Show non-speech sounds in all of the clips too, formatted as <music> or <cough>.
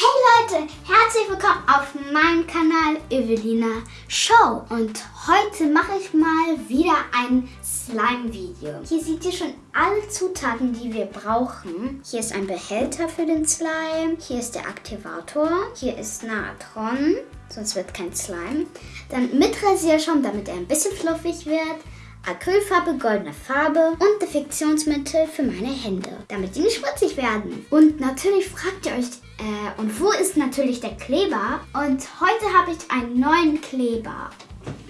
Hey Leute, herzlich willkommen auf meinem Kanal Evelina Show und heute mache ich mal wieder ein Slime-Video. Hier seht ihr schon alle Zutaten, die wir brauchen. Hier ist ein Behälter für den Slime, hier ist der Aktivator, hier ist Natron, sonst wird kein Slime. Dann mit Rasierschaum, damit er ein bisschen fluffig wird. Acrylfarbe, goldene Farbe und Defiktionsmittel für meine Hände, damit die nicht schmutzig werden. Und natürlich fragt ihr euch, äh, und wo ist natürlich der Kleber? Und heute habe ich einen neuen Kleber.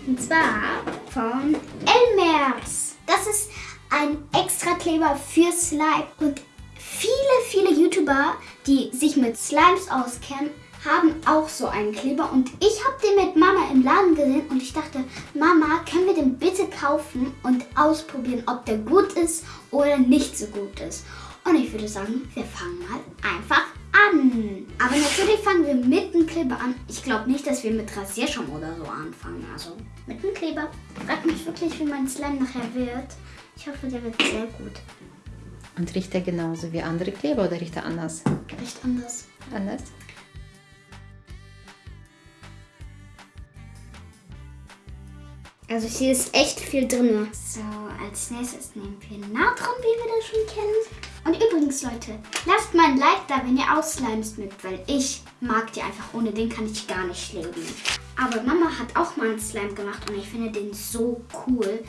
Und zwar von Elmers. Das ist ein extra Kleber für Slime. Und viele, viele YouTuber, die sich mit Slimes auskennen, haben auch so einen Kleber und ich habe den mit Mama im Laden gesehen und ich dachte, Mama, können wir den bitte kaufen und ausprobieren, ob der gut ist oder nicht so gut ist. Und ich würde sagen, wir fangen mal einfach an. Aber natürlich fangen wir mit dem Kleber an. Ich glaube nicht, dass wir mit Rasierschaum oder so anfangen. Also mit dem Kleber. Frag mich wirklich, wie mein Slime nachher wird. Ich hoffe, der wird sehr gut. Und riecht er genauso wie andere Kleber oder riecht er anders? Riecht anders. Anders? Also hier ist echt viel drin. So, als nächstes nehmen wir Natron, wie wir das schon kennen. Und übrigens, Leute, lasst mal ein Like da, wenn ihr Ausslimes mögt, weil ich mag die einfach. Ohne den kann ich gar nicht leben. Aber Mama hat auch mal einen Slime gemacht und ich finde den so cool,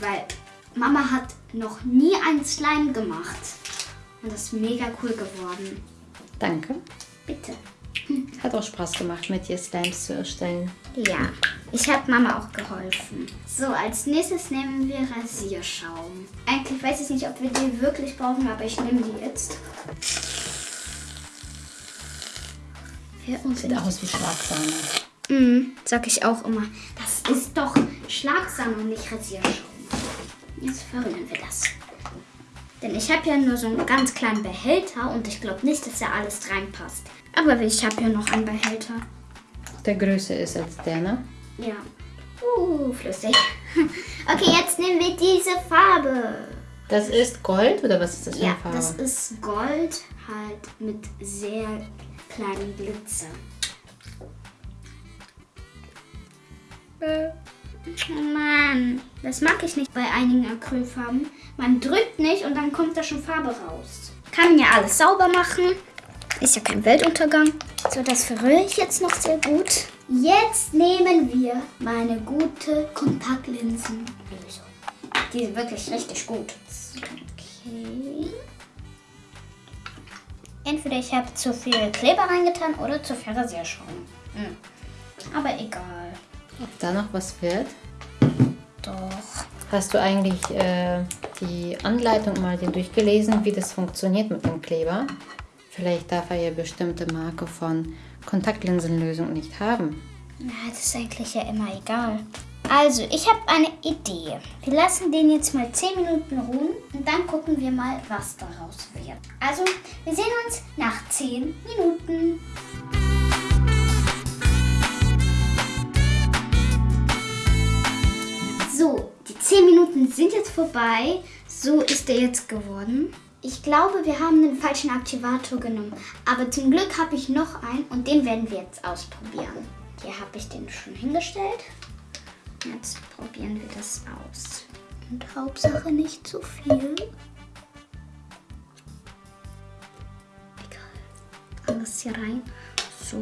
weil Mama hat noch nie einen Slime gemacht. Und das ist mega cool geworden. Danke. Bitte. Hat auch Spaß gemacht, mit dir Slimes zu erstellen. Ja, ich habe Mama auch geholfen. So, als nächstes nehmen wir Rasierschaum. Eigentlich weiß ich nicht, ob wir die wirklich brauchen, aber ich nehme die jetzt. Sieht aus wie Schlagsahne. Mhm, sag ich auch immer. Das ist doch Schlagsahne und nicht Rasierschaum. Jetzt verrühren wir das. Denn ich habe ja nur so einen ganz kleinen Behälter und ich glaube nicht, dass da alles reinpasst. Aber ich habe ja noch einen Behälter. Der größer ist als der, ne? Ja. Uh, flüssig. <laughs> Okay, jetzt nehmen wir diese Farbe. Das ist Gold oder was ist das für eine Ja, Farbe? das ist Gold halt mit sehr kleinen Glitzer. Oh Mann, das mag ich nicht bei einigen Acrylfarben. Man drückt nicht und dann kommt da schon Farbe raus. Kann ja alles sauber machen. Ist ja kein Weltuntergang. So, das verrühre ich jetzt noch sehr gut. Jetzt nehmen wir meine gute Kontaktlinsenlösung. Die ist wirklich richtig gut. Okay. Entweder ich habe zu viel Kleber reingetan oder zu viel Rasierschaum. Hm. Aber egal. Ob da noch was wird? Doch. Hast du eigentlich äh, die Anleitung mal dir durchgelesen, wie das funktioniert mit dem Kleber? Vielleicht darf er ja bestimmte Marke von Kontaktlinsenlösung nicht haben. Ja, das ist eigentlich ja immer egal. Also, ich habe eine Idee. Wir lassen den jetzt mal 10 Minuten ruhen und dann gucken wir mal, was daraus wird. Also, wir sehen uns nach 10 Minuten. So, die 10 Minuten sind jetzt vorbei. So ist er jetzt geworden. Ich glaube, wir haben den falschen Aktivator genommen. Aber zum Glück habe ich noch einen und den werden wir jetzt ausprobieren. Hier habe ich den schon hingestellt. Jetzt probieren wir das aus. Und Hauptsache nicht zu viel. Egal. Alles hier rein. So.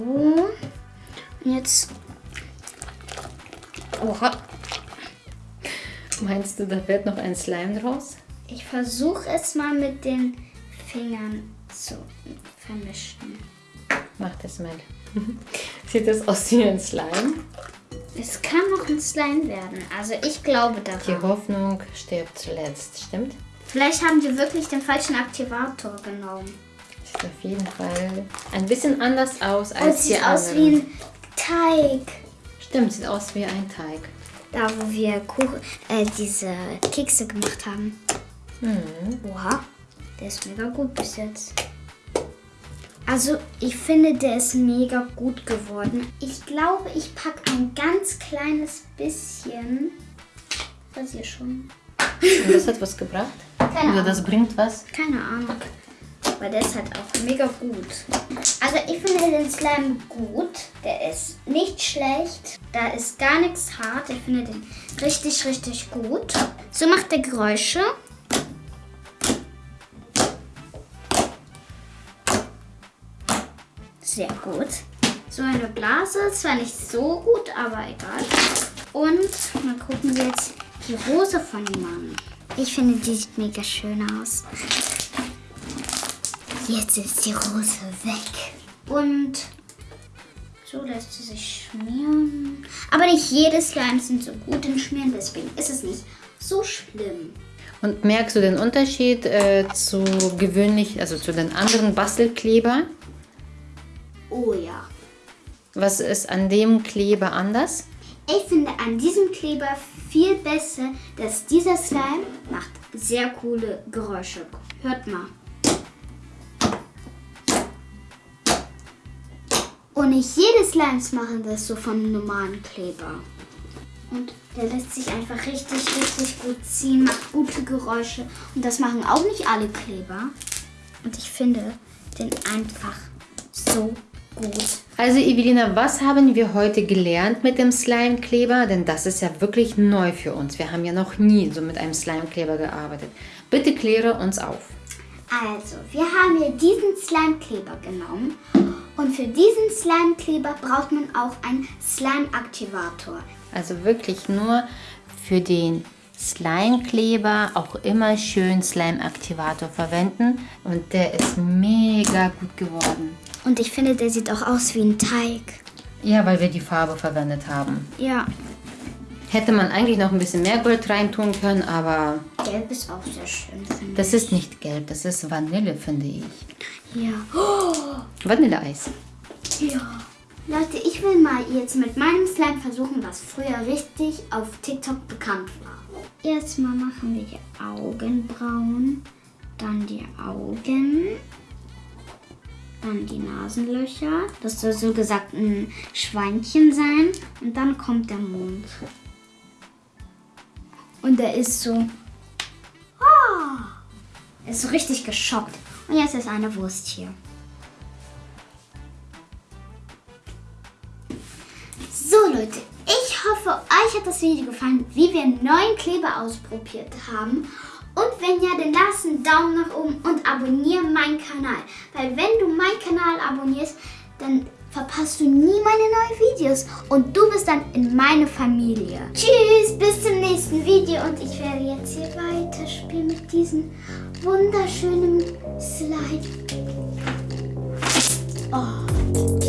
Und jetzt. Oha. Meinst du, da wird noch ein Slime draus? Ich versuche es mal mit den Fingern zu vermischen. Mach das mal. <laughs> Sieht das aus wie ein Slime? Es kann noch ein Slime werden. Also ich glaube Die daran. Hoffnung stirbt zuletzt, stimmt? Vielleicht haben wir wirklich den falschen Aktivator genommen. Sieht auf jeden Fall ein bisschen anders aus Und als sieht die aus anderen. wie ein Teig. Stimmt, sieht aus wie ein Teig. Da, wo wir Kuchen, äh, diese Kekse gemacht haben. Hm. Oha, der ist mega gut bis jetzt. Also, ich finde, der ist mega gut geworden. Ich glaube, ich packe ein ganz kleines bisschen. Was hier schon? Und das hat was gebracht? Keine Oder Ahnung. das bringt was? Keine Ahnung. weil der ist halt auch mega gut. Also ich finde den Slime gut. Der ist nicht schlecht. Da ist gar nichts hart. Ich finde den richtig, richtig gut. So macht der Geräusche. Sehr gut. So eine Blase, zwar nicht so gut, aber egal. Und mal gucken wir jetzt die Rose von ihm an. Ich finde, die sieht mega schön aus. Jetzt ist die Rose weg. Und so lässt sie sich schmieren. Aber nicht jede Slimes sind so gut im Schmieren, deswegen ist es nicht so schlimm. Und merkst du den Unterschied äh, zu gewöhnlich, also zu den anderen Bastelkleber? Oh ja. Was ist an dem Kleber anders? Ich finde an diesem Kleber viel besser, dass dieser Slime macht sehr coole Geräusche. Hört mal. Und nicht jede Slimes machen das so vom normalen Kleber. Und der lässt sich einfach richtig, richtig gut ziehen, macht gute Geräusche. Und das machen auch nicht alle Kleber. Und ich finde den einfach so gut. Also Evelina, was haben wir heute gelernt mit dem Slime-Kleber? Denn das ist ja wirklich neu für uns. Wir haben ja noch nie so mit einem Slime-Kleber gearbeitet. Bitte kläre uns auf. Also, wir haben hier diesen Slime-Kleber genommen. Und für diesen Slime-Kleber braucht man auch einen Slime-Aktivator. Also wirklich nur für den Slime-Kleber auch immer schön Slime-Aktivator verwenden. Und der ist mega gut geworden. Und ich finde, der sieht auch aus wie ein Teig. Ja, weil wir die Farbe verwendet haben. Ja, Hätte man eigentlich noch ein bisschen mehr Gold reintun können, aber gelb ist auch sehr schön, finde das ist nicht gelb, das ist Vanille, finde ich. ich. Ja. Oh, Vanilleeis. ja. Leute, ich will mal jetzt mit meinem Slime versuchen, was früher richtig auf TikTok bekannt war. Erstmal machen wir die Augenbrauen, dann die Augen, dann die Nasenlöcher. Das soll so gesagt ein Schweinchen sein. Und dann kommt der Mund. Und er ist so. Ah! Er ist so richtig geschockt. Und jetzt ist eine Wurst hier. So Leute, ich hoffe, euch hat das Video gefallen, wie wir einen neuen Kleber ausprobiert haben. Und wenn ja, dann lasst einen Daumen nach oben und abonniere meinen Kanal. Weil wenn du meinen Kanal abonnierst, dann verpasst du nie meine neuen Videos. Und du bist dann in meine Familie. Tschüss, bis zum nächsten Video. Und ich werde jetzt hier weiterspielen mit diesem wunderschönen Slide. Oh.